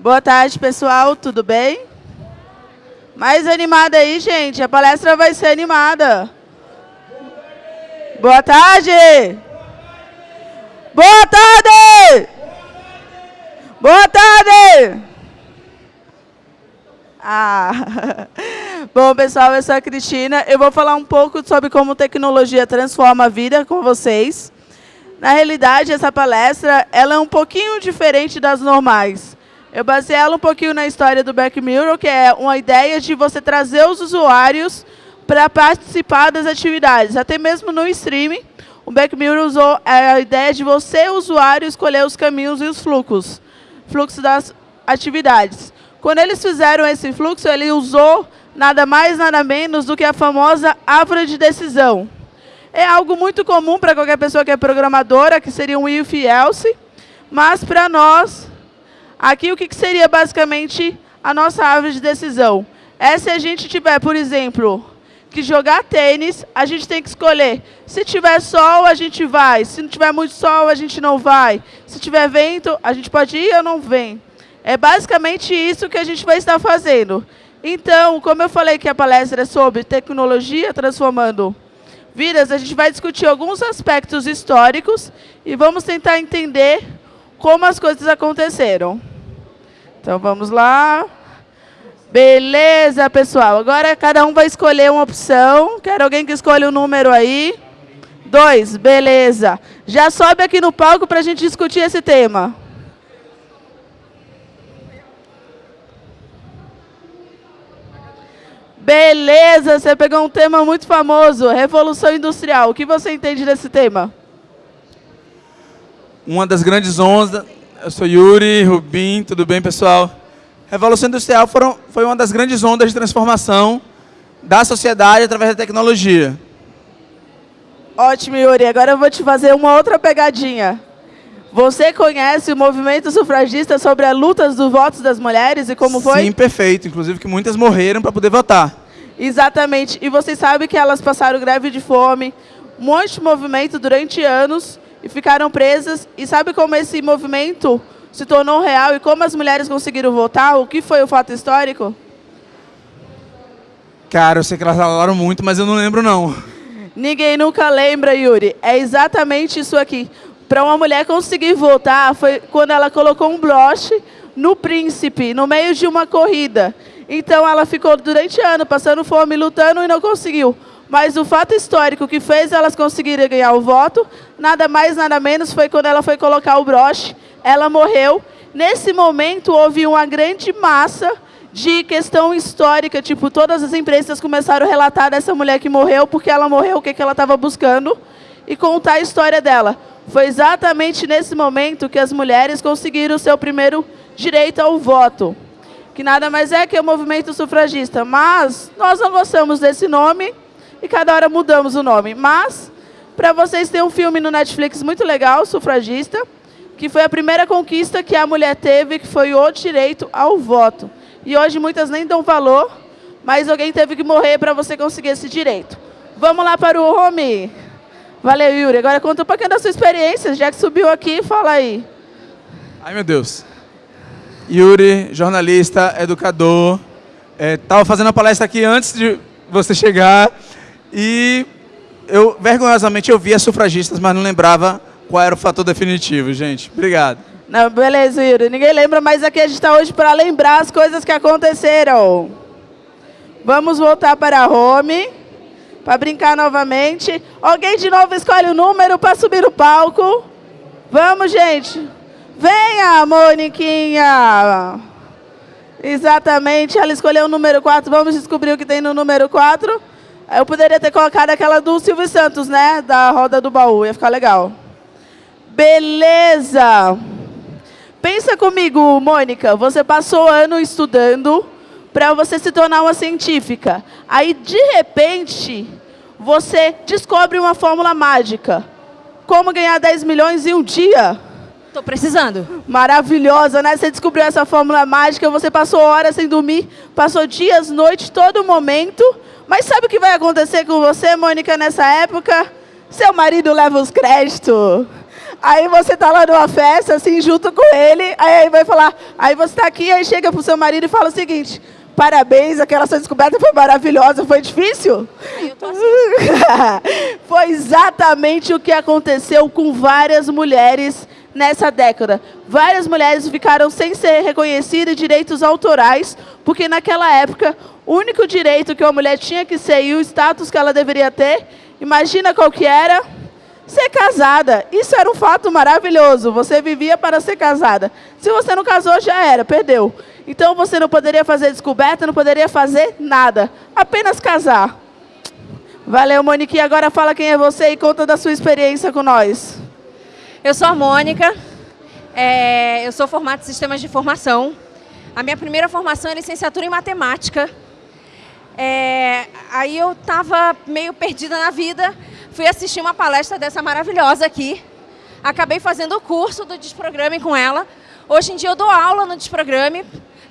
Boa tarde, pessoal. Tudo bem? Mais animada aí, gente. A palestra vai ser animada. Boa tarde. Boa tarde. Boa tarde. Ah. Bom, pessoal, eu sou a Cristina. Eu vou falar um pouco sobre como tecnologia transforma a vida com vocês. Na realidade, essa palestra ela é um pouquinho diferente das normais. Eu basei ela um pouquinho na história do Back Mirror, que é uma ideia de você trazer os usuários para participar das atividades. Até mesmo no streaming, o Back Mirror usou a ideia de você, usuário, escolher os caminhos e os fluxos, fluxo das atividades. Quando eles fizeram esse fluxo, ele usou nada mais, nada menos do que a famosa árvore de decisão. É algo muito comum para qualquer pessoa que é programadora, que seria um if else, mas para nós, aqui o que seria basicamente a nossa árvore de decisão? É se a gente tiver, por exemplo, que jogar tênis, a gente tem que escolher. Se tiver sol, a gente vai. Se não tiver muito sol, a gente não vai. Se tiver vento, a gente pode ir ou não vem. É basicamente isso que a gente vai estar fazendo. Então, como eu falei que a palestra é sobre tecnologia transformando vidas, a gente vai discutir alguns aspectos históricos e vamos tentar entender como as coisas aconteceram. Então, vamos lá. Beleza, pessoal. Agora cada um vai escolher uma opção. Quero alguém que escolha o um número aí. Dois, beleza. Já sobe aqui no palco para a gente discutir esse tema. Beleza, você pegou um tema muito famoso, Revolução Industrial. O que você entende desse tema? Uma das grandes ondas, eu sou Yuri Rubim, tudo bem, pessoal? Revolução Industrial foram, foi uma das grandes ondas de transformação da sociedade através da tecnologia. Ótimo, Yuri. Agora eu vou te fazer uma outra pegadinha. Você conhece o movimento sufragista sobre as lutas dos votos das mulheres e como foi? Sim, perfeito. Inclusive que muitas morreram para poder votar. Exatamente. E vocês sabem que elas passaram greve de fome, um monte de movimento durante anos e ficaram presas. E sabe como esse movimento se tornou real e como as mulheres conseguiram votar? O que foi o fato histórico? Cara, eu sei que elas falaram muito, mas eu não lembro não. Ninguém nunca lembra, Yuri. É exatamente isso aqui para uma mulher conseguir votar foi quando ela colocou um broche no príncipe, no meio de uma corrida. Então ela ficou durante anos passando fome, lutando e não conseguiu. Mas o fato histórico que fez elas conseguirem ganhar o voto, nada mais, nada menos, foi quando ela foi colocar o broche, ela morreu. Nesse momento houve uma grande massa de questão histórica, tipo, todas as imprensa começaram a relatar dessa mulher que morreu, porque ela morreu, o que, que ela estava buscando, e contar a história dela. Foi exatamente nesse momento que as mulheres conseguiram o seu primeiro direito ao voto, que nada mais é que o movimento sufragista. Mas nós não gostamos desse nome e cada hora mudamos o nome. Mas, para vocês, tem um filme no Netflix muito legal, Sufragista, que foi a primeira conquista que a mulher teve, que foi o direito ao voto. E hoje muitas nem dão valor, mas alguém teve que morrer para você conseguir esse direito. Vamos lá para o home. Valeu, Yuri. Agora conta um pouquinho da sua experiência, já que subiu aqui, fala aí. Ai, meu Deus. Yuri, jornalista, educador. Estava é, fazendo a palestra aqui antes de você chegar e eu, vergonhosamente, eu via sufragistas, mas não lembrava qual era o fator definitivo, gente. Obrigado. Não, beleza, Yuri. Ninguém lembra, mas aqui a gente está hoje para lembrar as coisas que aconteceram. Vamos voltar para a home para brincar novamente. Alguém de novo escolhe o número para subir no palco. Vamos, gente. Venha, Moniquinha. Exatamente, ela escolheu o número 4. Vamos descobrir o que tem no número 4. Eu poderia ter colocado aquela do Silvio Santos, né? Da roda do baú, ia ficar legal. Beleza. Pensa comigo, Mônica. Você passou ano estudando para você se tornar uma científica. Aí, de repente, você descobre uma fórmula mágica. Como ganhar 10 milhões em um dia? Estou precisando. Maravilhosa, né? Você descobriu essa fórmula mágica, você passou horas sem dormir, passou dias, noites, todo momento. Mas sabe o que vai acontecer com você, Mônica, nessa época? Seu marido leva os créditos. Aí você tá lá numa festa, assim, junto com ele, aí vai falar, aí você tá aqui, aí chega pro seu marido e fala o seguinte, parabéns, aquela sua descoberta foi maravilhosa, foi difícil? Assim. foi exatamente o que aconteceu com várias mulheres nessa década. Várias mulheres ficaram sem ser reconhecidas direitos autorais, porque naquela época, o único direito que uma mulher tinha que ser e o status que ela deveria ter, imagina qual que era? Ser casada. Isso era um fato maravilhoso. Você vivia para ser casada. Se você não casou, já era, perdeu. Então você não poderia fazer descoberta, não poderia fazer nada. Apenas casar. Valeu, Monique. Agora fala quem é você e conta da sua experiência com nós. Eu sou a Mônica. É, eu sou formada em Sistemas de Informação. A minha primeira formação é licenciatura em Matemática. É, aí eu estava meio perdida na vida fui assistir uma palestra dessa maravilhosa aqui. Acabei fazendo o curso do Desprograme com ela. Hoje em dia eu dou aula no Desprograme.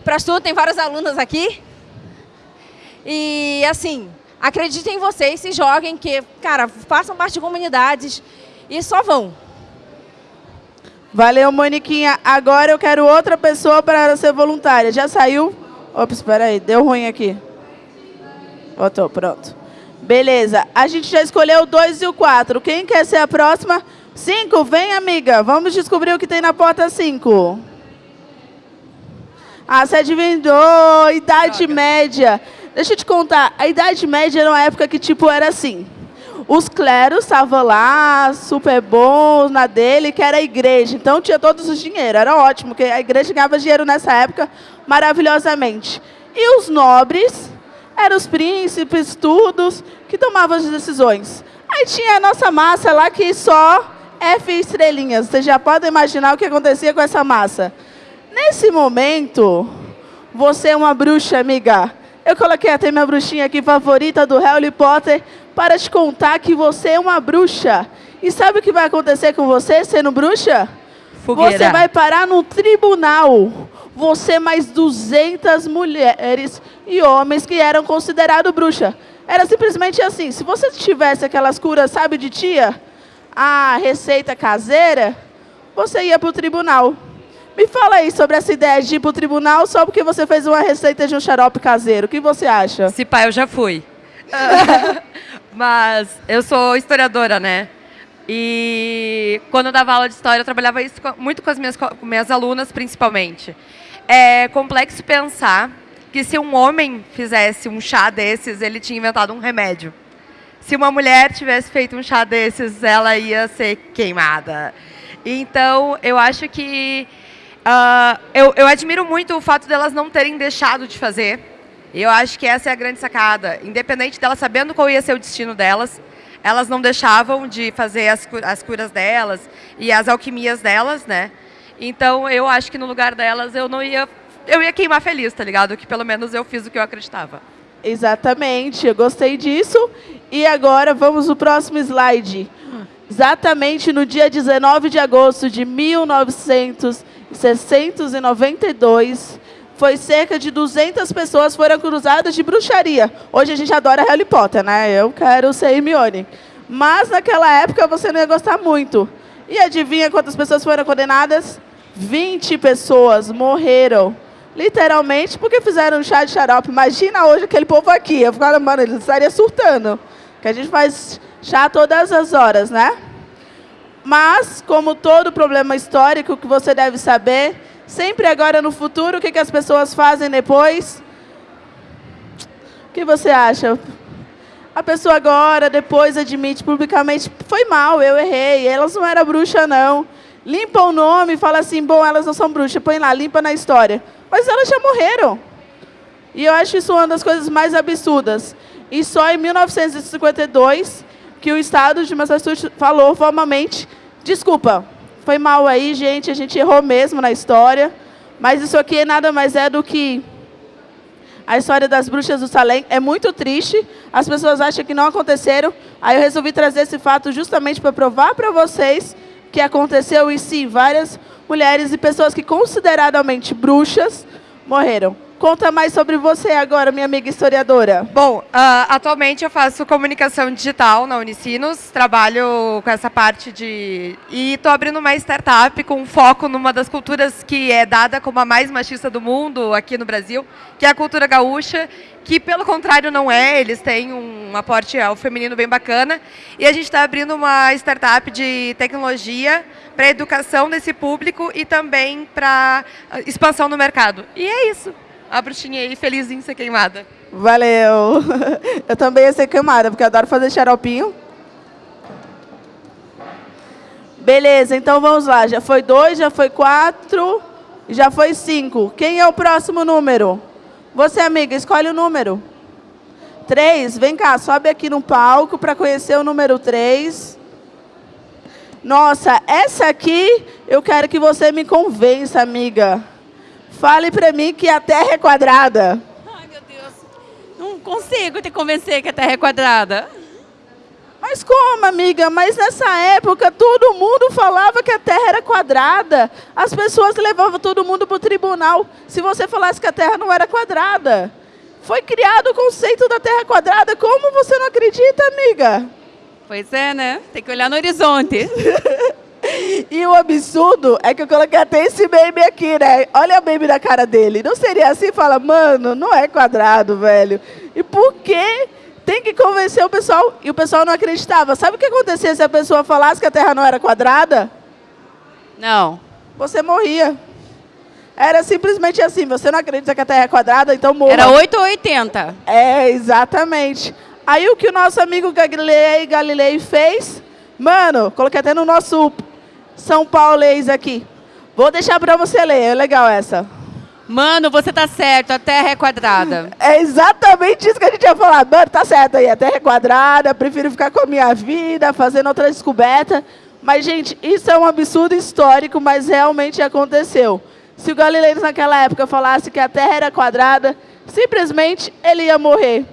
Para tudo, tem várias alunas aqui. E assim, acreditem em vocês, se joguem, que, cara, façam parte de comunidades e só vão. Valeu, Moniquinha. Agora eu quero outra pessoa para ser voluntária. Já saiu? Ops, espera aí, deu ruim aqui. Voltou, pronto. Beleza. A gente já escolheu o 2 e o 4. Quem quer ser a próxima? 5. Vem, amiga. Vamos descobrir o que tem na porta 5. Ah, você adivinhou. Idade média. Deixa eu te contar. A Idade Média era uma época que, tipo, era assim. Os cleros estavam lá, super bons na dele, que era a igreja. Então, tinha todos os dinheiro. Era ótimo, porque a igreja ganhava dinheiro nessa época maravilhosamente. E os nobres eram os príncipes, todos, que tomavam as decisões. Aí tinha a nossa massa lá que só F estrelinhas. Vocês já podem imaginar o que acontecia com essa massa. Nesse momento, você é uma bruxa, amiga. Eu coloquei até minha bruxinha aqui favorita do Harry Potter para te contar que você é uma bruxa. E sabe o que vai acontecer com você sendo bruxa? Fogueira. Você vai parar no tribunal você mais 200 mulheres e homens que eram considerados bruxa. Era simplesmente assim, se você tivesse aquelas curas, sabe, de tia, a receita caseira, você ia para o tribunal. Me fala aí sobre essa ideia de ir para o tribunal só porque você fez uma receita de um xarope caseiro. O que você acha? Se pá, eu já fui. Mas eu sou historiadora, né? E quando eu dava aula de história, eu trabalhava isso muito com as minhas, com minhas alunas, principalmente é complexo pensar que se um homem fizesse um chá desses, ele tinha inventado um remédio. Se uma mulher tivesse feito um chá desses, ela ia ser queimada. Então, eu acho que... Uh, eu, eu admiro muito o fato delas não terem deixado de fazer. Eu acho que essa é a grande sacada. Independente delas sabendo qual ia ser o destino delas, elas não deixavam de fazer as, as curas delas e as alquimias delas, né? Então eu acho que no lugar delas eu não ia. Eu ia queimar feliz, tá ligado? Que pelo menos eu fiz o que eu acreditava. Exatamente, eu gostei disso. E agora vamos no próximo slide. Exatamente no dia 19 de agosto de 1992, foi cerca de 200 pessoas foram cruzadas de bruxaria. Hoje a gente adora Harry Potter, né? Eu quero ser Hermione. Mas naquela época você não ia gostar muito. E adivinha quantas pessoas foram condenadas? 20 pessoas morreram. Literalmente porque fizeram um chá de xarope. Imagina hoje aquele povo aqui. Eu ficava, mano, eles estariam surtando. Que a gente faz chá todas as horas, né? Mas, como todo problema histórico que você deve saber, sempre agora no futuro, o que, que as pessoas fazem depois? O que você acha? A pessoa agora, depois, admite publicamente, foi mal, eu errei, elas não eram bruxa, não limpa o nome e fala assim, bom, elas não são bruxas, põe lá, limpa na história. Mas elas já morreram. E eu acho isso uma das coisas mais absurdas. E só em 1952 que o Estado de Massachusetts falou formalmente, desculpa, foi mal aí, gente, a gente errou mesmo na história, mas isso aqui nada mais é do que a história das bruxas do Salém. É muito triste, as pessoas acham que não aconteceram, aí eu resolvi trazer esse fato justamente para provar para vocês que aconteceu e sim, várias mulheres e pessoas que consideradamente bruxas morreram. Conta mais sobre você agora, minha amiga historiadora. Bom, uh, atualmente eu faço comunicação digital na Unicinos, trabalho com essa parte de... E estou abrindo uma startup com foco numa das culturas que é dada como a mais machista do mundo aqui no Brasil, que é a cultura gaúcha, que pelo contrário não é, eles têm um aporte ao feminino bem bacana. E a gente está abrindo uma startup de tecnologia para educação desse público e também para expansão no mercado. E é isso a bruxinha aí feliz em ser queimada. Valeu! Eu também ia ser queimada, porque eu adoro fazer xaropinho. Beleza, então vamos lá. Já foi dois, já foi quatro, já foi cinco. Quem é o próximo número? Você, amiga, escolhe o número. Três, vem cá, sobe aqui no palco para conhecer o número três. Nossa, essa aqui eu quero que você me convença, amiga. Fale para mim que a Terra é quadrada. Ai, meu Deus. Não consigo te convencer que a Terra é quadrada. Mas como, amiga? Mas nessa época todo mundo falava que a Terra era quadrada. As pessoas levavam todo mundo para o tribunal se você falasse que a Terra não era quadrada. Foi criado o conceito da Terra quadrada. Como você não acredita, amiga? Pois é, né? Tem que olhar no horizonte. E o absurdo é que eu coloquei até esse meme aqui, né? Olha a meme da cara dele. Não seria assim? Fala, mano, não é quadrado, velho. E por que tem que convencer o pessoal? E o pessoal não acreditava. Sabe o que acontecia se a pessoa falasse que a Terra não era quadrada? Não. Você morria. Era simplesmente assim, você não acredita que a Terra é quadrada, então morra. Era 8 ou 80. É, exatamente. Aí o que o nosso amigo Galilei Galilei fez? Mano, coloquei até no nosso São Paulês aqui. Vou deixar para você ler, é legal essa. Mano, você tá certo, a Terra é quadrada. É exatamente isso que a gente ia falar. Mano, tá certo aí, a Terra é quadrada, prefiro ficar com a minha vida, fazendo outra descoberta. Mas, gente, isso é um absurdo histórico, mas realmente aconteceu. Se o Galileu naquela época falasse que a Terra era quadrada, simplesmente ele ia morrer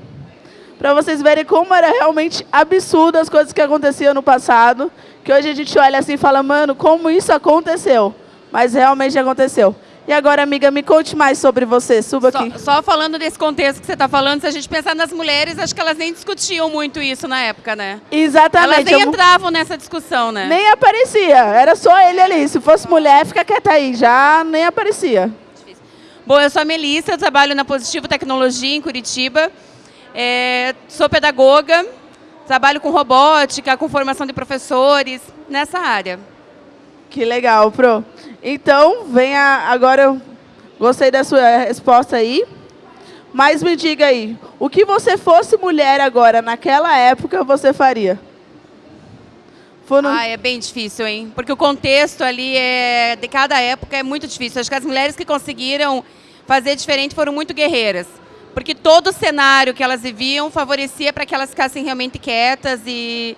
para vocês verem como era realmente absurdo as coisas que aconteciam no passado, que hoje a gente olha assim e fala, mano, como isso aconteceu? Mas realmente aconteceu. E agora, amiga, me conte mais sobre você. Suba só, aqui. Só falando desse contexto que você está falando, se a gente pensar nas mulheres, acho que elas nem discutiam muito isso na época, né? Exatamente. Elas nem eu... entravam nessa discussão, né? Nem aparecia. Era só ele ali. Se fosse mulher, fica quieta aí. Já nem aparecia. Difícil. Bom, eu sou a Melissa, eu trabalho na Positivo Tecnologia, em Curitiba. É, sou pedagoga, trabalho com robótica, com formação de professores, nessa área. Que legal, Pro. Então, venha agora, gostei da sua resposta aí. Mas me diga aí, o que você fosse mulher agora, naquela época, você faria? Foram... Ah, é bem difícil, hein? Porque o contexto ali é, de cada época é muito difícil. Acho que as mulheres que conseguiram fazer diferente foram muito guerreiras porque todo o cenário que elas viviam favorecia para que elas ficassem realmente quietas e,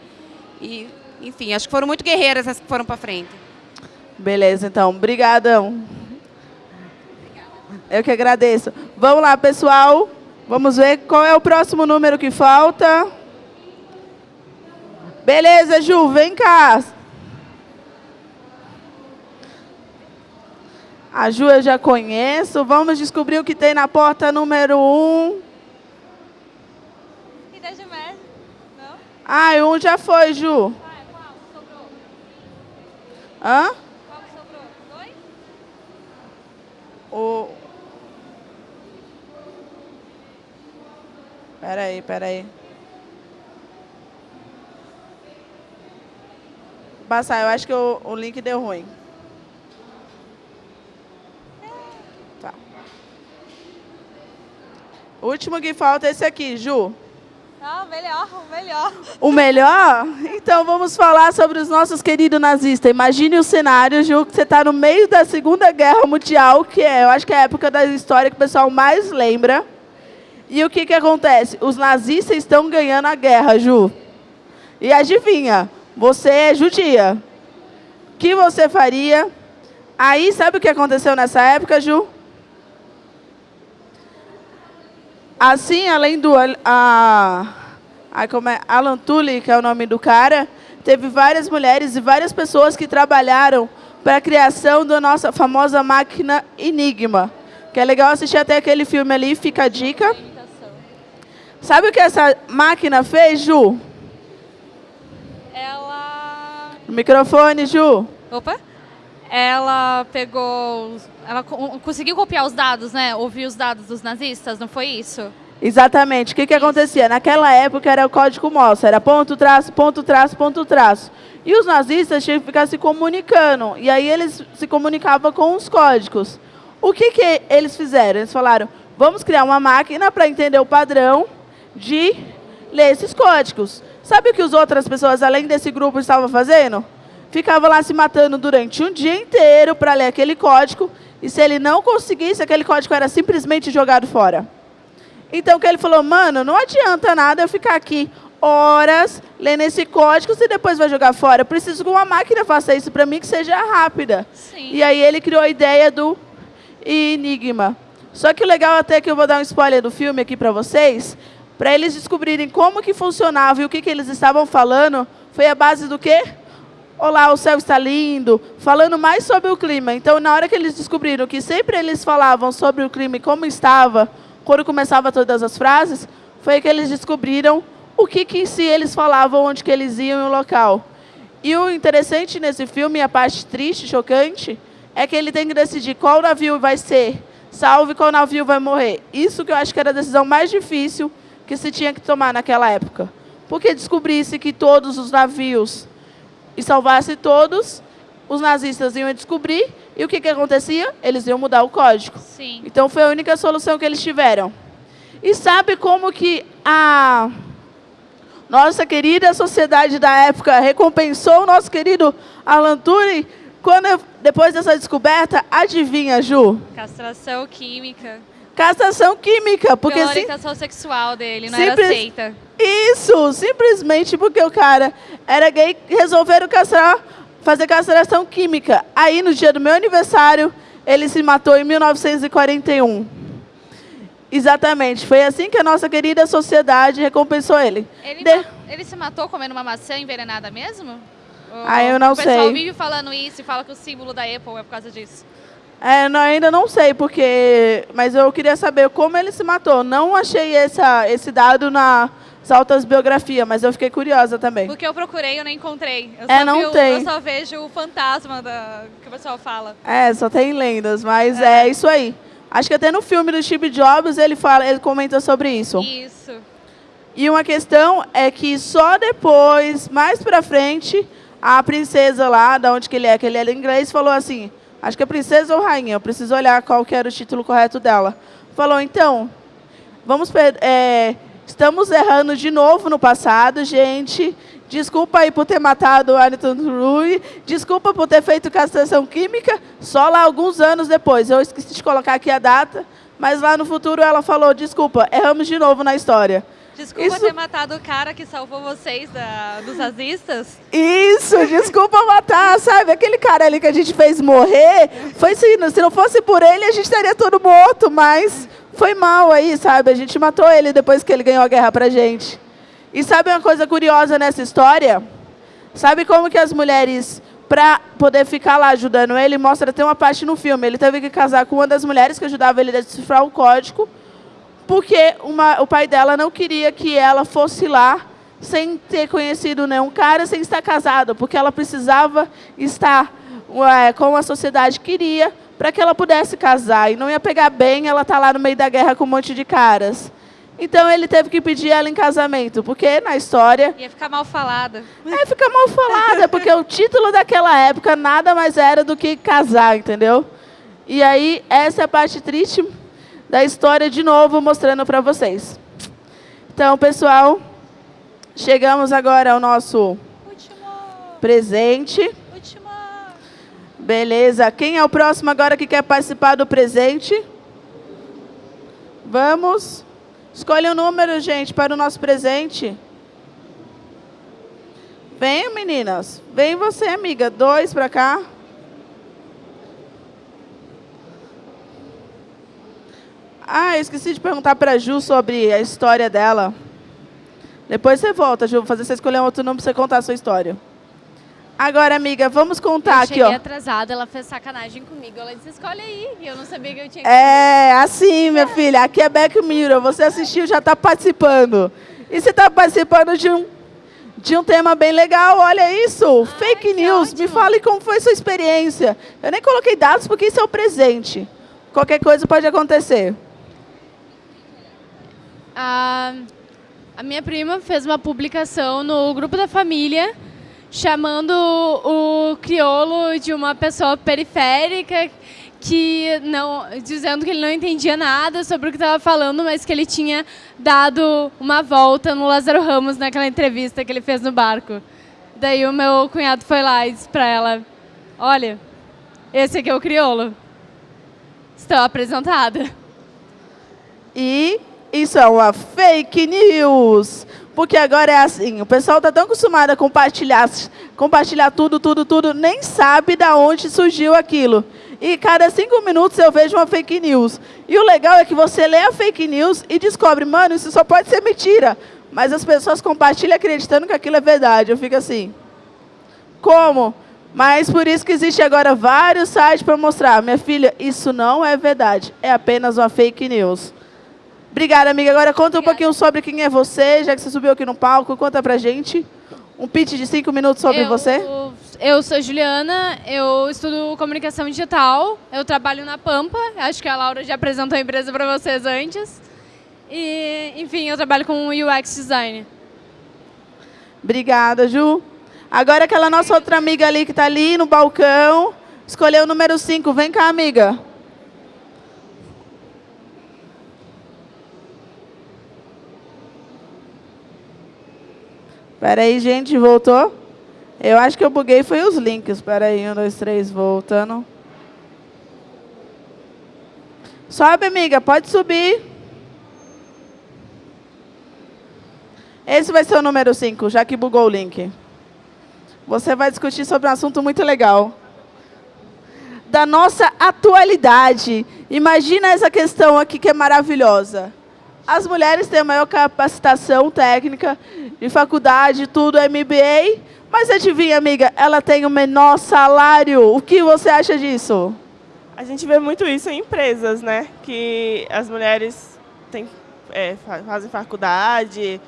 e, enfim, acho que foram muito guerreiras as que foram para frente. Beleza, então. Obrigadão. Eu que agradeço. Vamos lá, pessoal. Vamos ver qual é o próximo número que falta. Beleza, Ju, vem cá. A Ju eu já conheço. Vamos descobrir o que tem na porta número 1. Um. E da Gilmar? Não? Ah, um já foi, Ju. Ah, qual? Sobrou? Hã? Qual que sobrou? Dois? O... Peraí, peraí. Passar, eu acho que o, o link deu ruim. Último que falta é esse aqui, Ju. Ah, o melhor, o melhor. O melhor? Então vamos falar sobre os nossos queridos nazistas. Imagine o cenário, Ju, que você está no meio da Segunda Guerra Mundial, que é, eu acho que é a época da história que o pessoal mais lembra. E o que, que acontece? Os nazistas estão ganhando a guerra, Ju. E adivinha, você é judia. O que você faria? Aí, sabe o que aconteceu nessa época, Ju? Assim, além do a, a, como é, Alan Tully, que é o nome do cara, teve várias mulheres e várias pessoas que trabalharam para a criação da nossa famosa máquina Enigma, Que é legal assistir até aquele filme ali, fica a dica. Sabe o que essa máquina fez, Ju? Ela. No microfone, Ju. Opa! Ela pegou. Ela co- conseguiu copiar os dados, né? Ouvir os dados dos nazistas, não foi isso? Exatamente. O que, que acontecia? Naquela época era o código Morse, era ponto, traço, ponto, traço, ponto, traço. E os nazistas tinham que ficar se comunicando. E aí eles se comunicavam com os códigos. O que, que eles fizeram? Eles falaram, vamos criar uma máquina para entender o padrão de ler esses códigos. Sabe o que as outras pessoas, além desse grupo, estavam fazendo? Ficava lá se matando durante um dia inteiro para ler aquele código. E se ele não conseguisse, aquele código era simplesmente jogado fora. Então, que ele falou, mano, não adianta nada eu ficar aqui horas lendo esse código se depois vai jogar fora. Eu preciso que uma máquina faça isso para mim, que seja rápida. Sim. E aí ele criou a ideia do Enigma. Só que o legal até que eu vou dar um spoiler do filme aqui para vocês, para eles descobrirem como que funcionava e o que, que eles estavam falando, foi a base do quê? Olá, o céu está lindo, falando mais sobre o clima. Então, na hora que eles descobriram que sempre eles falavam sobre o clima e como estava, quando começava todas as frases, foi que eles descobriram o que, que se eles falavam, onde que eles iam e o local. E o interessante nesse filme, a parte triste, chocante, é que ele tem que decidir qual navio vai ser salvo e qual navio vai morrer. Isso que eu acho que era a decisão mais difícil que se tinha que tomar naquela época. Porque descobrisse que todos os navios e salvasse todos, os nazistas iam descobrir e o que, que acontecia? Eles iam mudar o código. Sim. Então foi a única solução que eles tiveram. E sabe como que a nossa querida sociedade da época recompensou o nosso querido Alan Turing? Quando depois dessa descoberta, adivinha, Ju? Castração química. Castração química, porque Pela sim, orientação sexual dele, não Simples- era aceita. isso, simplesmente porque o cara era gay, resolveram castrar, fazer castração química. Aí no dia do meu aniversário, ele se matou em 1941. Exatamente, foi assim que a nossa querida sociedade recompensou ele. Ele, De- ele se matou comendo uma maçã envenenada mesmo? Ou Ah, eu não o pessoal sei. vive falando isso e fala que o símbolo da Apple é por causa disso. É, não, ainda não sei porque, mas eu queria saber como ele se matou. Não achei essa, esse dado nas altas biografias, mas eu fiquei curiosa também. Porque eu procurei e eu não encontrei. Eu É, só não o- tem. Eu só vejo o fantasma da, que o pessoal fala. É, só tem lendas, mas é. isso aí. Acho que até no filme do Steve Jobs ele fala, ele comenta sobre isso. Isso. E uma questão é que só depois, mais pra frente, a princesa lá, da onde que ele é, que ele era inglês, falou assim: acho que é princesa ou rainha, eu preciso olhar qual que era o título correto dela. Falou, então, vamos é, estamos errando de novo no passado, gente. Desculpa aí por ter matado o Ayrton Rui. Desculpa por ter feito castração química. Só lá alguns anos depois. Eu esqueci de colocar aqui a data. Mas lá no futuro ela falou, desculpa, erramos de novo na história. Desculpa Isso- ter matado o cara que salvou vocês da, dos nazistas. Isso, desculpa matar, sabe? Aquele cara ali que a gente fez morrer, foi assim, se não fosse por ele, a gente estaria todo morto, mas foi mal aí, sabe? A gente matou ele depois que ele ganhou a guerra pra gente. E sabe uma coisa curiosa nessa história? Sabe como que as mulheres, pra poder ficar lá ajudando ele, mostra até uma parte no filme, ele teve que casar com uma das mulheres que ajudava ele a decifrar o código, porque uma- o pai dela não queria que ela fosse lá sem ter conhecido nenhum cara, sem estar casada, porque ela precisava estar ué, como a sociedade queria para que ela pudesse casar. E não ia pegar bem ela estar lá no meio da guerra com um monte de caras. Então ele teve que pedir ela em casamento, porque na história Ia ficar mal falada. é, fica mal falada, porque o título daquela época nada mais era do que casar, entendeu? E aí, essa é a parte triste da história, de novo, mostrando para vocês. Então, pessoal, chegamos agora ao nosso Último. presente. Último. Beleza. Quem é o próximo agora que quer participar do presente? Vamos. Escolha um número, gente, para o nosso presente. Venham, meninas. Vem você, amiga. Dois para cá. Ah, eu esqueci de perguntar para a Ju sobre a história dela. Depois você volta, Ju. Vou fazer você escolher um outro número para você contar a sua história. Agora, amiga, vamos contar aqui, ó. Eu cheguei atrasada, ela fez sacanagem comigo. Ela disse, escolhe aí. E eu não sabia que eu tinha que... É, assim, minha filha. Aqui é Back Mirror. Você assistiu, já está participando. E você está participando de um, de um tema bem legal. Olha isso, Ai, fake news. Ótimo. Me fale como foi sua experiência. Eu nem coloquei dados porque isso é o presente. Qualquer coisa pode acontecer. A, a minha prima fez uma publicação no grupo da família chamando o crioulo de uma pessoa periférica que não dizendo que ele não entendia nada sobre o que estava falando, mas que ele tinha dado uma volta no Lázaro Ramos naquela entrevista que ele fez no barco. Daí o meu cunhado foi lá e disse para ela: "Olha, esse aqui é o crioulo. Estou apresentada." E isso é uma fake news. Porque agora é assim, o pessoal está tão acostumado a compartilhar, compartilhar tudo, tudo, tudo, nem sabe de onde surgiu aquilo. E cada cinco minutos eu vejo uma fake news. E o legal é que você lê a fake news e descobre, mano, isso só pode ser mentira. Mas as pessoas compartilham acreditando que aquilo é verdade. Eu fico assim, como? Mas por isso que existe agora vários sites para mostrar. Minha filha, isso não é verdade. É apenas uma fake news. Obrigada, amiga. Agora conta um pouquinho sobre quem é você, já que você subiu aqui no palco. Conta pra gente um pitch de cinco minutos sobre eu, você. Eu sou Juliana, eu estudo comunicação digital, eu trabalho na Pampa, acho que a Laura já apresentou a empresa para vocês antes. E, enfim, eu trabalho com UX design. Obrigada, Ju. Agora aquela nossa outra amiga ali que está ali no balcão, escolheu o número 5. Vem cá, amiga. Espera aí, gente, voltou? Eu acho que eu buguei foi os links. Espera aí, um, dois, três, voltando. Sobe, amiga, pode subir. Esse vai ser o número 5, já que bugou o link. Você vai discutir sobre um assunto muito legal. Da nossa atualidade. Imagina essa questão aqui que é maravilhosa. As mulheres têm maior capacitação técnica de faculdade, tudo, MBA. Mas adivinha, amiga, ela tem o menor salário. O que você acha disso? A gente vê muito isso em empresas, né? Que as mulheres têm, é, fazem faculdade,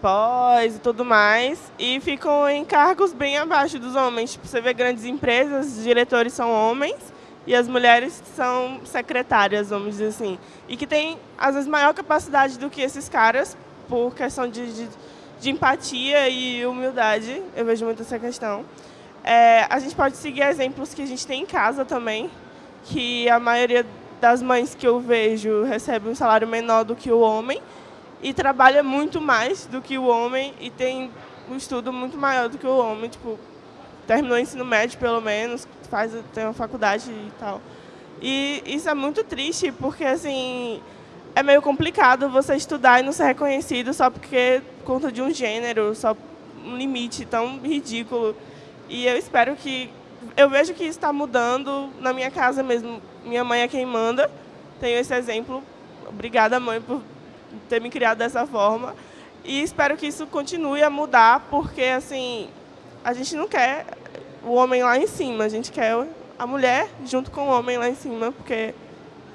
pós e tudo mais, e ficam em cargos bem abaixo dos homens. Tipo, você vê grandes empresas, os diretores são homens, e as mulheres são secretárias, vamos dizer assim. E que têm, às vezes, maior capacidade do que esses caras, por questão de, de, de empatia e humildade. Eu vejo muito essa questão. É, a gente pode seguir exemplos que a gente tem em casa também, que a maioria das mães que eu vejo recebe um salário menor do que o homem e trabalha muito mais do que o homem e tem um estudo muito maior do que o homem, tipo, terminou o ensino médio pelo menos, faz, tem uma faculdade e tal. E isso é muito triste, porque assim, é meio complicado você estudar e não ser reconhecido só porque conta de um gênero, só um limite tão ridículo. E eu espero que... Eu vejo que isso está mudando na minha casa mesmo. Minha mãe é quem manda. Tenho esse exemplo. Obrigada, mãe, por ter me criado dessa forma. E espero que isso continue a mudar, porque assim, a gente não quer o homem lá em cima, a gente quer a mulher junto com o homem lá em cima, porque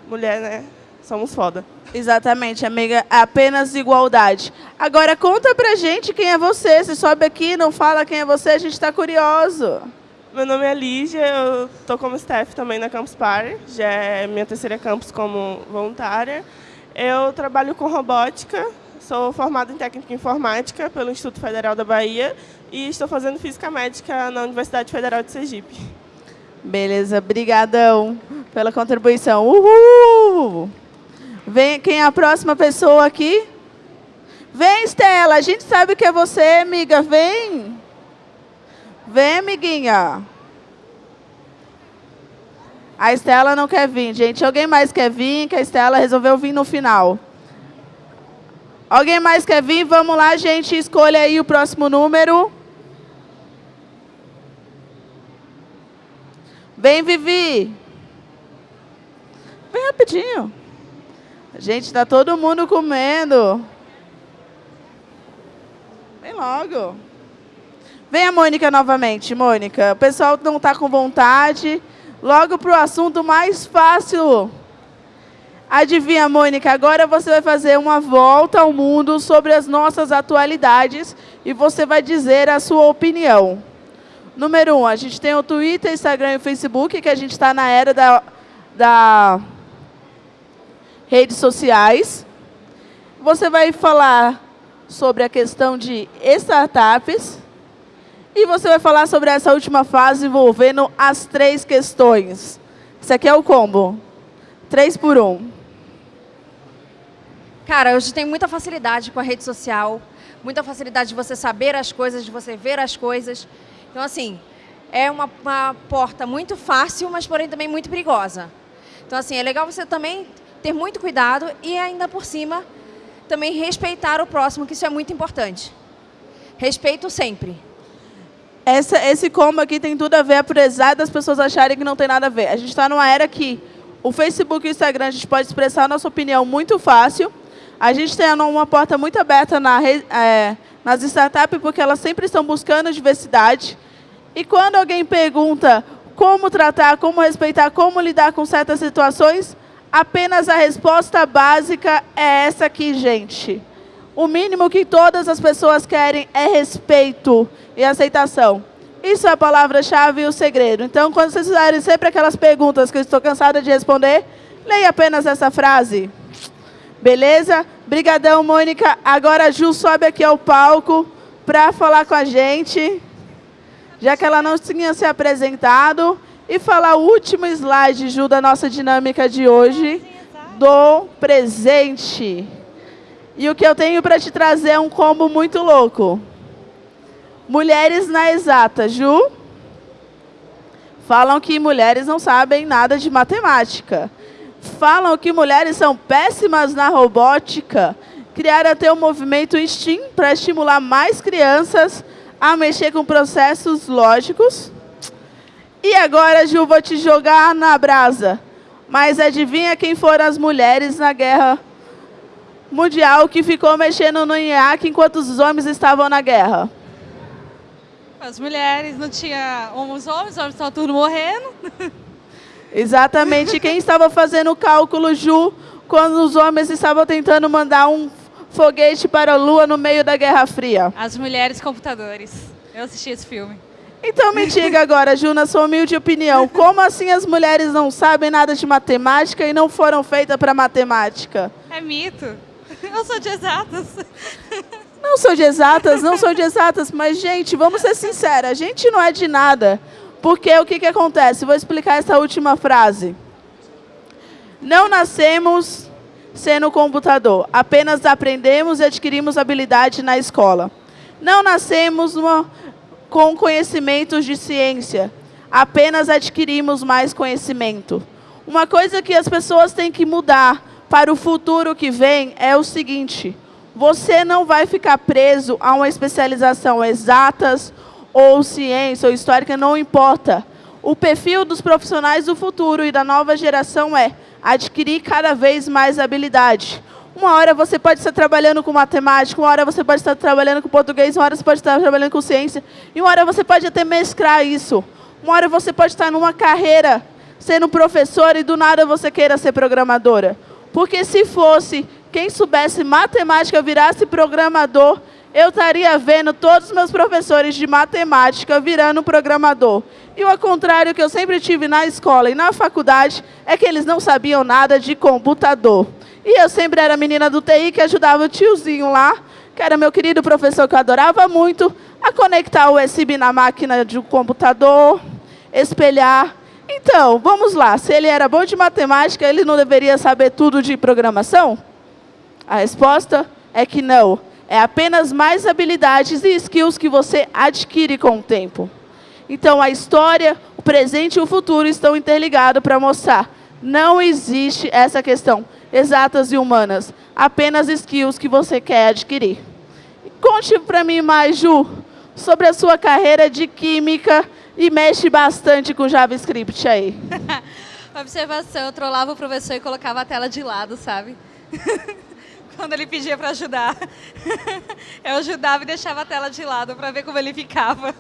mulher, né, somos foda. Exatamente, amiga, apenas igualdade. Agora conta pra gente quem é você, você sobe aqui, não fala quem é você, a gente está curioso. Meu nome é Lígia, eu estou como staff também na Campus Party, já é minha terceira campus como voluntária. Eu trabalho com robótica, sou formada em técnica informática pelo Instituto Federal da Bahia e estou fazendo Física Médica na Universidade Federal de Sergipe. Beleza, brigadão pela contribuição. Uhul! Vem, quem é a próxima pessoa aqui? Vem, Estela, a gente sabe que é você, amiga, vem. Vem, amiguinha. A Estela não quer vir, gente. Alguém mais quer vir? Que a Estela resolveu vir no final. Alguém mais quer vir? Vamos lá, gente. Escolha aí o próximo número. Vem, Vivi. Vem rapidinho. Gente, está todo mundo comendo. Vem logo. Vem a Mônica novamente, Mônica. O pessoal não está com vontade. Logo para o assunto mais fácil. Adivinha, Mônica, agora você vai fazer uma volta ao mundo sobre as nossas atualidades e você vai dizer a sua opinião. Número um, a gente tem o Twitter, Instagram e Facebook, que a gente está na era da, da redes sociais. Você vai falar sobre a questão de startups e você vai falar sobre essa última fase envolvendo as três questões. Isso aqui é o combo. Três por um. Cara, hoje tem muita facilidade com a rede social, muita facilidade de você saber as coisas, de você ver as coisas. Então, assim, é uma, uma porta muito fácil, mas porém também muito perigosa. Então, assim, é legal você também ter muito cuidado e ainda por cima também respeitar o próximo, que isso é muito importante. Respeito sempre. Essa, esse combo aqui tem tudo a ver, apesar das pessoas acharem que não tem nada a ver. A gente está numa era que o Facebook e o Instagram a gente pode expressar a nossa opinião muito fácil, a gente tem uma porta muito aberta na, é, nas startups, porque elas sempre estão buscando diversidade. E quando alguém pergunta como tratar, como respeitar, como lidar com certas situações, apenas a resposta básica é essa aqui, gente. O mínimo que todas as pessoas querem é respeito e aceitação. Isso é a palavra-chave e o segredo. Então, quando vocês fizerem sempre aquelas perguntas que eu estou cansada de responder, leia apenas essa frase. Beleza? Brigadão, Mônica. Agora a Ju sobe aqui ao palco para falar com a gente, já que ela não tinha se apresentado, e falar o último slide, Ju, da nossa dinâmica de hoje, do presente. E o que eu tenho para te trazer é um combo muito louco. Mulheres na exata, Ju. Falam que mulheres não sabem nada de matemática falam que mulheres são péssimas na robótica, criaram até o movimento STEAM para estimular mais crianças a mexer com processos lógicos. E agora, Ju, vou te jogar na brasa. Mas adivinha quem foram as mulheres na guerra mundial que ficou mexendo no IAC enquanto os homens estavam na guerra? As mulheres, não tinha os homens, os homens estavam tudo morrendo. Exatamente. Quem estava fazendo o cálculo, Ju, quando os homens estavam tentando mandar um foguete para a Lua no meio da Guerra Fria? As mulheres computadores. Eu assisti esse filme. Então me diga agora, Ju, na sua humilde opinião, como assim as mulheres não sabem nada de matemática e não foram feitas para matemática? É mito. Eu sou de exatas. Não sou de exatas, não sou de exatas, mas, gente, vamos ser sinceros, a gente não é de nada. Porque o que, que acontece? Vou explicar essa última frase. Não nascemos sendo computador, apenas aprendemos e adquirimos habilidade na escola. Não nascemos com conhecimentos de ciência, apenas adquirimos mais conhecimento. Uma coisa que as pessoas têm que mudar para o futuro que vem é o seguinte: você não vai ficar preso a uma especialização exatas ou ciência ou histórica, não importa. O perfil dos profissionais do futuro e da nova geração é adquirir cada vez mais habilidade. Uma hora você pode estar trabalhando com matemática, uma hora você pode estar trabalhando com português, uma hora você pode estar trabalhando com ciência, e uma hora você pode até mesclar isso. Uma hora você pode estar numa carreira sendo professor e do nada você queira ser programadora. Porque se fosse quem soubesse matemática virasse programador, eu estaria vendo todos os meus professores de matemática virando programador. E o contrário que eu sempre tive na escola e na faculdade é que eles não sabiam nada de computador. E eu sempre era menina do TI que ajudava o tiozinho lá, que era meu querido professor que eu adorava muito, a conectar o USB na máquina de um computador, espelhar. Então, vamos lá. Se ele era bom de matemática, ele não deveria saber tudo de programação? A resposta é que não. É apenas mais habilidades e skills que você adquire com o tempo. Então, a história, o presente e o futuro estão interligados para mostrar. Não existe essa questão exatas e humanas, apenas skills que você quer adquirir. Conte para mim mais, Ju, sobre a sua carreira de química e mexe bastante com JavaScript aí. Observação, eu trollava o professor e colocava a tela de lado, sabe? quando ele pedia para ajudar. Eu ajudava e deixava a tela de lado para ver como ele ficava.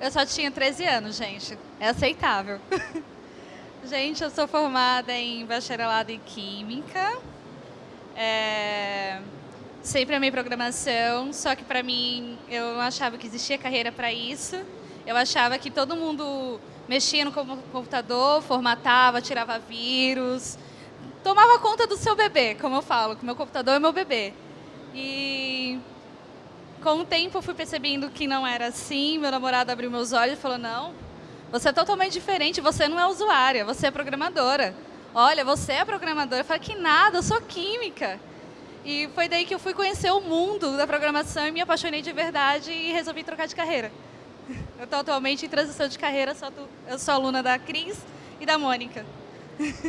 Eu só tinha 13 anos, gente. É aceitável. Gente, eu sou formada em bacharelado em Química. É... Sempre amei programação, só que para mim eu não achava que existia carreira para isso. Eu achava que todo mundo mexia no computador, formatava, tirava vírus, tomava conta do seu bebê, como eu falo, que meu computador é meu bebê. E com o tempo eu fui percebendo que não era assim, meu namorado abriu meus olhos e falou, não, você é totalmente diferente, você não é usuária, você é programadora. Olha, você é programadora. Eu falei, que nada, eu sou química. E foi daí que eu fui conhecer o mundo da programação e me apaixonei de verdade e resolvi trocar de carreira. Eu estou atualmente em transição de carreira, eu sou aluna da Cris e da Mônica.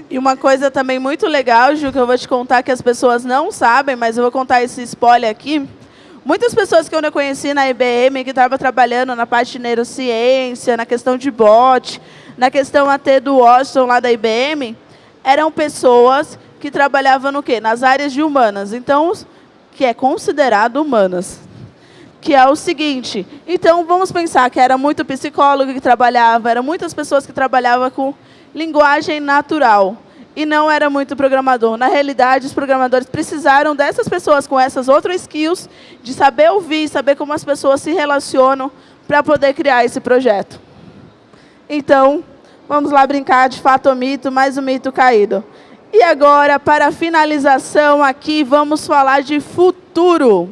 E uma coisa também muito legal, Ju, que eu vou te contar que as pessoas não sabem, mas eu vou contar esse spoiler aqui. Muitas pessoas que eu não conheci na IBM, que estavam trabalhando na parte de neurociência, na questão de bot, na questão até do Washington lá da IBM, eram pessoas que trabalhavam no quê? Nas áreas de humanas. Então, que é considerado humanas que é o seguinte. Então, vamos pensar que era muito psicólogo que trabalhava, eram muitas pessoas que trabalhavam com linguagem natural e não era muito programador. Na realidade, os programadores precisaram dessas pessoas com essas outras skills, de saber ouvir, saber como as pessoas se relacionam para poder criar esse projeto. Então, vamos lá brincar de fato ou mito, mais um mito caído. E agora, para finalização aqui, vamos falar de futuro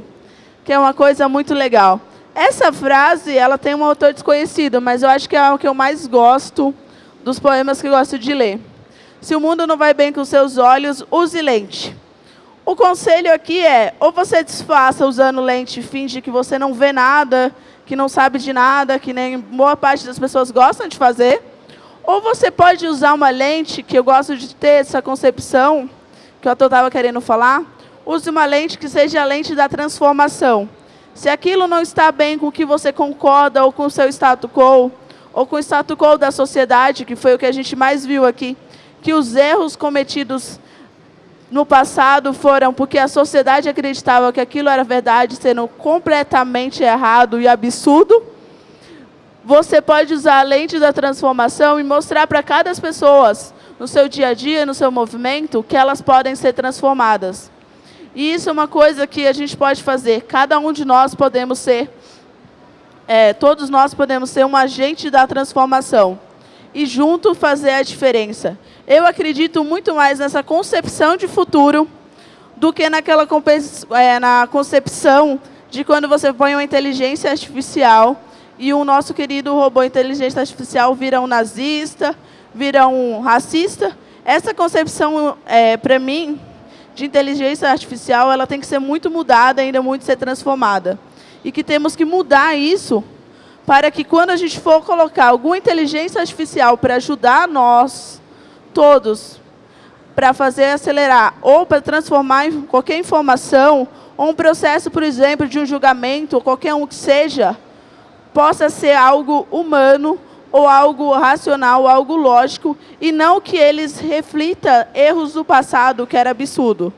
que é uma coisa muito legal. Essa frase, ela tem um autor desconhecido, mas eu acho que é o que eu mais gosto dos poemas que gosto de ler. Se o mundo não vai bem com seus olhos, use lente. O conselho aqui é, ou você disfarça usando lente e finge que você não vê nada, que não sabe de nada, que nem boa parte das pessoas gostam de fazer, ou você pode usar uma lente, que eu gosto de ter essa concepção, que eu estava querendo falar, use uma lente que seja a lente da transformação. Se aquilo não está bem com o que você concorda, ou com o seu status quo, ou com o status quo da sociedade, que foi o que a gente mais viu aqui, que os erros cometidos no passado foram porque a sociedade acreditava que aquilo era verdade, sendo completamente errado e absurdo, você pode usar a lente da transformação e mostrar para cada pessoa, no seu dia a dia, no seu movimento, que elas podem ser transformadas. E isso é uma coisa que a gente pode fazer. Cada um de nós podemos ser, é, todos nós podemos ser um agente da transformação. E junto fazer a diferença. Eu acredito muito mais nessa concepção de futuro do que naquela é, na concepção de quando você põe uma inteligência artificial e o nosso querido robô inteligência artificial vira um nazista, vira um racista. Essa concepção, é, para mim, de inteligência artificial ela tem que ser muito mudada, ainda muito ser transformada. E que temos que mudar isso para que quando a gente for colocar alguma inteligência artificial para ajudar nós, todos, para fazer acelerar ou para transformar qualquer informação, ou um processo, por exemplo, de um julgamento, qualquer um que seja, possa ser algo humano, ou algo racional, algo lógico, e não que eles reflita erros do passado, que era absurdo.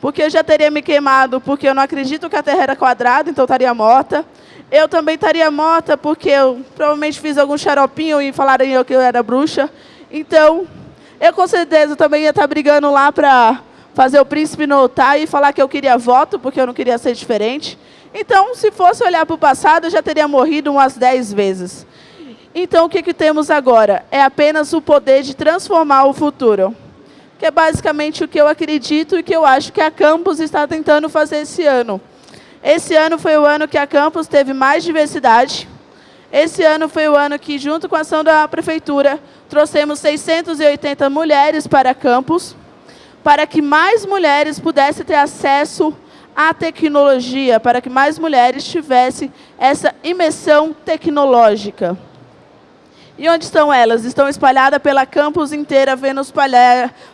Porque eu já teria me queimado, porque eu não acredito que a Terra era quadrada, então eu estaria morta. Eu também estaria morta, porque eu provavelmente fiz algum xaropinho e falariam que eu era bruxa. Então, eu com certeza também ia estar brigando lá para fazer o príncipe notar e falar que eu queria voto, porque eu não queria ser diferente. Então, se fosse olhar para o passado, eu já teria morrido umas 10 vezes. Então, o que, que temos agora? É apenas o poder de transformar o futuro. Que é basicamente o que eu acredito e que eu acho que a Campus está tentando fazer esse ano. Esse ano foi o ano que a Campus teve mais diversidade. Esse ano foi o ano que, junto com a ação da Prefeitura, trouxemos 680 mulheres para a Campus, para que mais mulheres pudessem ter acesso à tecnologia, para que mais mulheres tivessem essa imersão tecnológica. E onde estão elas? Estão espalhadas pela campus inteira, vendo os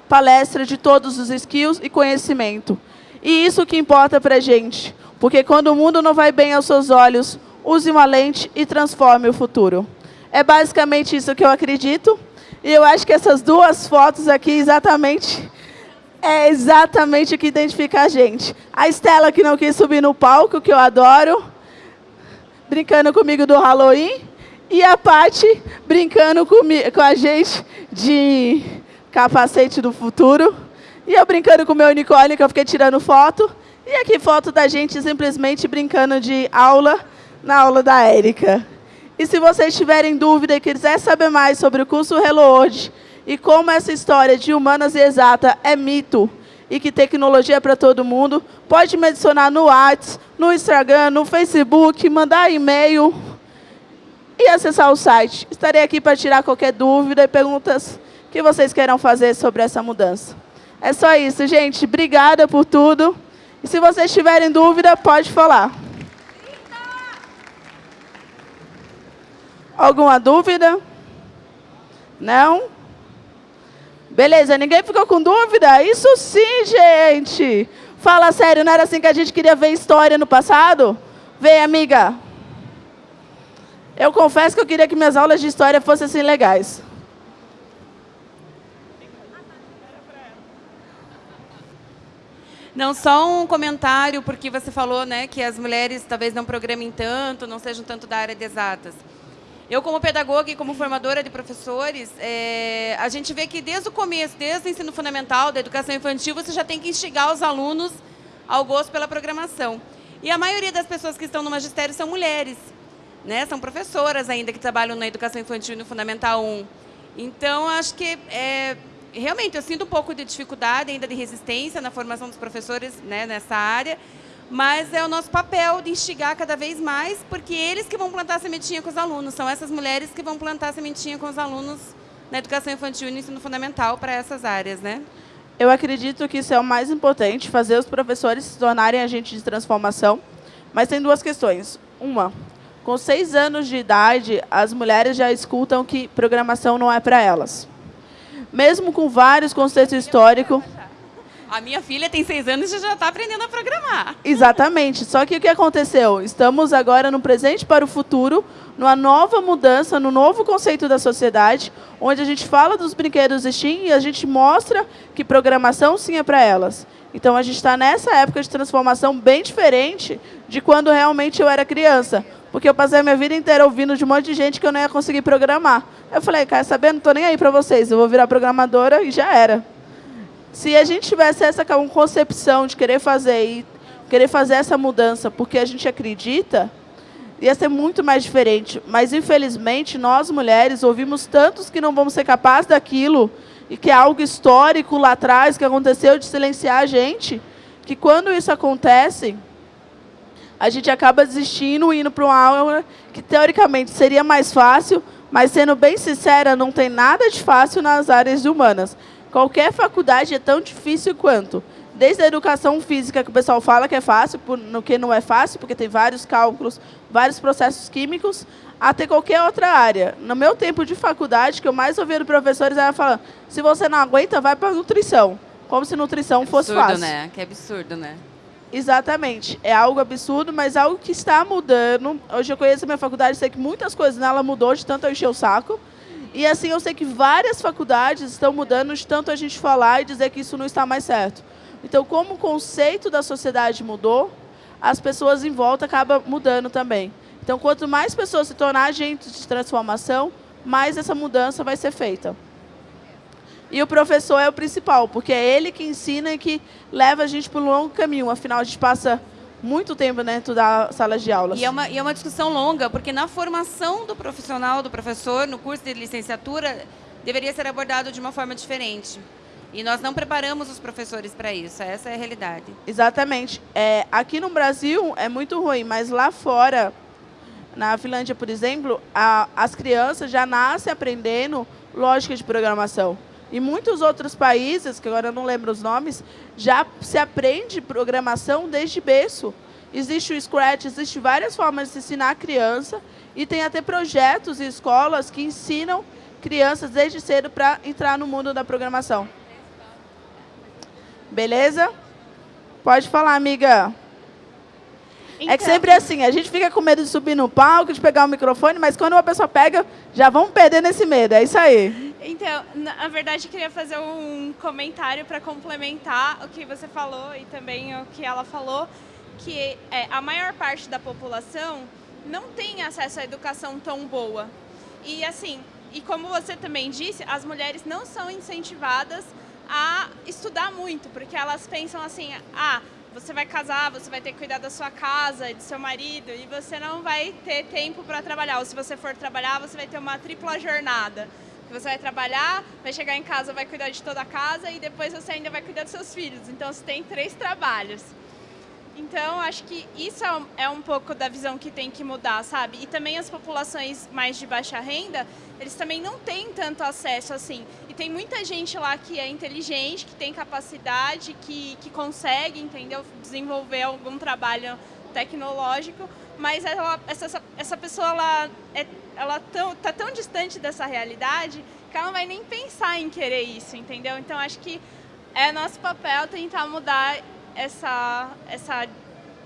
palestras de todos os skills e conhecimento. E isso que importa para a gente. Porque quando o mundo não vai bem aos seus olhos, use uma lente e transforme o futuro. É basicamente isso que eu acredito. E eu acho que essas duas fotos aqui exatamente é exatamente o que identifica a gente. A Estela, que não quis subir no palco, que eu adoro, brincando comigo do Halloween. E a Paty, brincando com a gente de capacete do futuro. E eu brincando com o meu unicórnio, que eu fiquei tirando foto. E aqui foto da gente simplesmente brincando de aula na aula da Érica. E se vocês tiverem dúvida e quiser saber mais sobre o curso Hello World e como essa história de humanas e exata é mito e que tecnologia é para todo mundo, pode me adicionar no WhatsApp, no Instagram, no Facebook, mandar e-mail e acessar o site. Estarei aqui para tirar qualquer dúvida e perguntas que vocês queiram fazer sobre essa mudança. É só isso, gente. Obrigada por tudo. E se vocês tiverem dúvida, pode falar. Alguma dúvida? Não? Beleza, ninguém ficou com dúvida? Isso sim, gente! Fala sério, não era assim que a gente queria ver história no passado? Vem, amiga. Eu confesso que eu queria que minhas aulas de história fossem assim legais. Não, só um comentário, porque você falou né, que as mulheres talvez não programem tanto, não sejam tanto da área de exatas. Eu, como pedagoga e como formadora de professores, é, a gente vê que desde o começo, desde o ensino fundamental, da educação infantil, você já tem que instigar os alunos ao gosto pela programação. E a maioria das pessoas que estão no magistério são mulheres, né? são professoras ainda que trabalham na educação infantil no Fundamental 1. Então, acho que é, realmente eu sinto um pouco de dificuldade ainda de resistência na formação dos professores né, nessa área, mas é o nosso papel de instigar cada vez mais, porque eles que vão plantar a sementinha com os alunos, são essas mulheres que vão plantar a sementinha com os alunos na educação infantil e no ensino fundamental para essas áreas, né? Eu acredito que isso é o mais importante, fazer os professores se tornarem agentes de transformação, mas tem duas questões. Uma, com seis anos de idade, as mulheres já escutam que programação não é para elas. Mesmo com vários conceitos históricos a minha filha tem seis anos e já está aprendendo a programar. Exatamente. Só que o que aconteceu? Estamos agora no presente para o futuro, numa nova mudança, no novo conceito da sociedade, onde a gente fala dos brinquedos Steam e a gente mostra que programação sim é para elas. Então a gente está nessa época de transformação bem diferente de quando realmente eu era criança. Porque eu passei a minha vida inteira ouvindo de um monte de gente que eu não ia conseguir programar. Eu falei, quer saber? Não estou nem aí para vocês. Eu vou virar programadora e já era. Se a gente tivesse essa concepção de querer fazer e querer fazer essa mudança porque a gente acredita, ia ser muito mais diferente. Mas, infelizmente, nós, mulheres, ouvimos tantos que não vamos ser capazes daquilo e que é algo histórico lá atrás que aconteceu de silenciar a gente, que quando isso acontece, a gente acaba desistindo e indo para uma aula que, teoricamente, seria mais fácil, mas, sendo bem sincera, não tem nada de fácil nas áreas humanas. Qualquer faculdade é tão difícil quanto. Desde a educação física, que o pessoal fala que é fácil, no que não é fácil, porque tem vários cálculos, vários processos químicos, até qualquer outra área. No meu tempo de faculdade, que eu mais ouvia professores era falando, se você não aguenta, vai para nutrição. Como se nutrição fosse absurdo, fácil. né? Que absurdo, né? Exatamente. É algo absurdo, mas algo que está mudando. Hoje eu conheço a minha faculdade, sei que muitas coisas nela mudou de tanto eu encher o saco. E assim, eu sei que várias faculdades estão mudando de tanto a gente falar e dizer que isso não está mais certo. Então, como o conceito da sociedade mudou, as pessoas em volta acabam mudando também. Então, quanto mais pessoas se tornar agentes de transformação, mais essa mudança vai ser feita. E o professor é o principal, porque é ele que ensina e que leva a gente para um longo caminho. Afinal, a gente passa muito tempo dentro da sala de aulas. E é, uma, e é uma discussão longa, porque na formação do profissional, do professor, no curso de licenciatura, deveria ser abordado de uma forma diferente. E nós não preparamos os professores para isso, essa é a realidade. Exatamente. É, aqui no Brasil é muito ruim, mas lá fora, na Finlândia, por exemplo, a, as crianças já nascem aprendendo lógica de programação. Em muitos outros países, que agora eu não lembro os nomes, já se aprende programação desde berço. Existe o Scratch, existem várias formas de ensinar a criança e tem até projetos e escolas que ensinam crianças desde cedo para entrar no mundo da programação. Beleza? Pode falar, amiga. Então... É que sempre é assim, a gente fica com medo de subir no palco, de pegar o microfone, mas quando uma pessoa pega, já vamos perder nesse medo, é isso aí. Então, na verdade, queria fazer um comentário para complementar o que você falou e também o que ela falou, que é, a maior parte da população não tem acesso à educação tão boa. E assim, e como você também disse, as mulheres não são incentivadas a estudar muito, porque elas pensam assim, ah, você vai casar, você vai ter que cuidar da sua casa e do seu marido e você não vai ter tempo para trabalhar. Ou se você for trabalhar, você vai ter uma tripla jornada. Você vai trabalhar, vai chegar em casa, vai cuidar de toda a casa e depois você ainda vai cuidar dos seus filhos. Então você tem três trabalhos. Então, acho que isso é um pouco da visão que tem que mudar, sabe? E também as populações mais de baixa renda, eles também não têm tanto acesso assim. E tem muita gente lá que é inteligente, que tem capacidade, que, que consegue, entendeu? Desenvolver algum trabalho tecnológico, mas ela, essa, essa pessoa, ela, é, ela tão, tá tão distante dessa realidade que ela não vai nem pensar em querer isso, entendeu? Então, acho que é nosso papel tentar mudar essa, essa,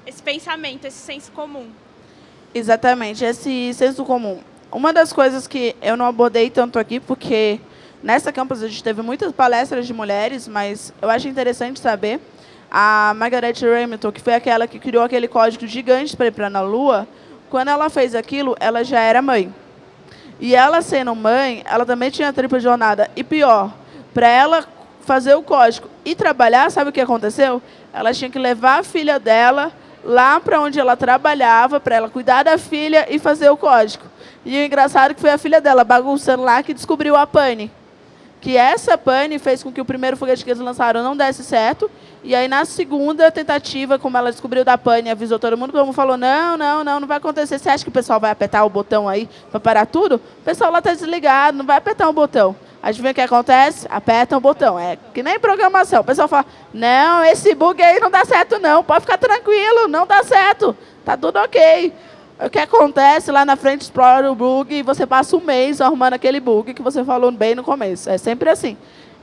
esse pensamento, esse senso comum. Exatamente, esse senso comum. Uma das coisas que eu não abordei tanto aqui, porque nessa campus a gente teve muitas palestras de mulheres, mas eu acho interessante saber, a Margaret Remington, que foi aquela que criou aquele código gigante para ir para a Lua, quando ela fez aquilo, ela já era mãe. E ela sendo mãe, ela também tinha tripla jornada. E pior, para ela fazer o código e trabalhar, sabe o que aconteceu? Ela tinha que levar a filha dela lá para onde ela trabalhava, para ela cuidar da filha e fazer o código. E o engraçado é que foi a filha dela, bagunçando lá, que descobriu a pane. Que essa pane fez com que o primeiro foguete que eles lançaram não desse certo. E aí, na segunda tentativa, como ela descobriu da pane avisou todo mundo, todo mundo falou, não, não, não, não vai acontecer. Você acha que o pessoal vai apertar o botão aí para parar tudo? O pessoal lá está desligado, não vai apertar o botão. Adivinha o que acontece? Aperta o botão. É que nem programação. O pessoal fala, não, esse bug aí não dá certo não. Pode ficar tranquilo, não dá certo. Tá tudo ok. O que acontece lá na frente, explora o bug e você passa um mês arrumando aquele bug que você falou bem no começo. É sempre assim.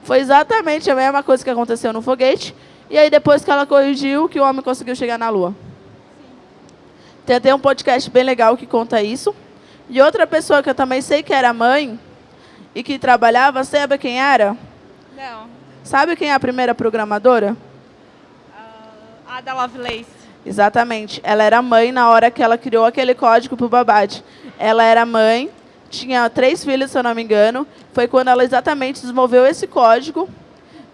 Foi exatamente a mesma coisa que aconteceu no foguete. E aí, depois que ela corrigiu, que o homem conseguiu chegar na Lua. Tem até um podcast bem legal que conta isso. E outra pessoa que eu também sei que era mãe, e que trabalhava, sabe quem era? Não. Sabe quem é a primeira programadora? Uh, Ada Lovelace. Exatamente. Ela era mãe na hora que ela criou aquele código para o Babad. Ela era mãe, tinha três filhos, se eu não me engano. Foi quando ela exatamente desenvolveu esse código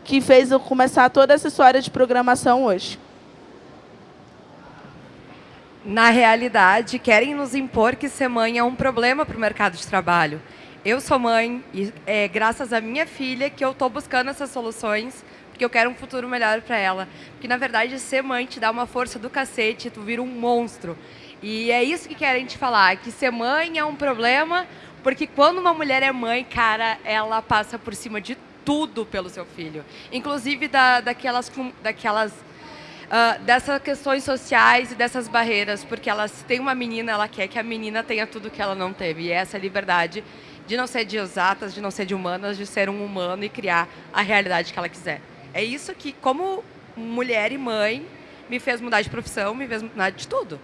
que fez eu começar toda essa história de programação hoje. Na realidade, querem nos impor que ser mãe é um problema para o mercado de trabalho. Eu sou mãe e é graças à minha filha que eu estou buscando essas soluções, porque eu quero um futuro melhor para ela. Porque, na verdade, ser mãe te dá uma força do cacete, tu vira um monstro. E é isso que querem te falar, que ser mãe é um problema, porque quando uma mulher é mãe, cara, ela passa por cima de tudo pelo seu filho. Inclusive da, daquelas, daquelas uh, dessas questões sociais e dessas barreiras, porque ela, se tem uma menina, ela quer que a menina tenha tudo que ela não teve. E essa é a liberdade de não ser de exatas, de não ser de humanas, de ser um humano e criar a realidade que ela quiser. É isso que, como mulher e mãe, me fez mudar de profissão, me fez mudar de tudo.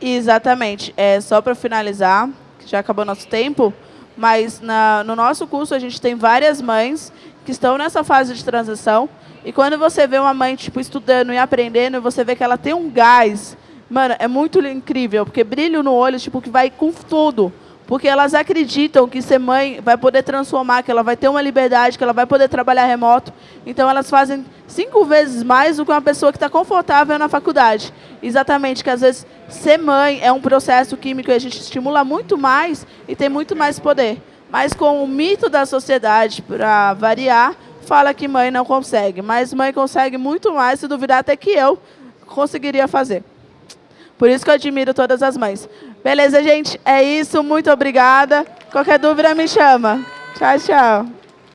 Exatamente. É, só para finalizar, que já acabou nosso tempo, mas na, no nosso curso a gente tem várias mães que estão nessa fase de transição. E quando você vê uma mãe tipo, estudando e aprendendo, você vê que ela tem um gás. Mano, é muito incrível, porque brilho no olho, tipo, que vai com tudo. Porque elas acreditam que ser mãe vai poder transformar, que ela vai ter uma liberdade, que ela vai poder trabalhar remoto. Então, elas fazem cinco vezes mais do que uma pessoa que está confortável na faculdade. Exatamente, que às vezes ser mãe é um processo químico e a gente estimula muito mais e tem muito mais poder. Mas com o mito da sociedade, para variar, fala que mãe não consegue. Mas mãe consegue muito mais, se duvidar até que eu conseguiria fazer. Por isso que eu admiro todas as mães. Beleza, gente? É isso. Muito obrigada. Qualquer dúvida, me chama. Tchau, tchau.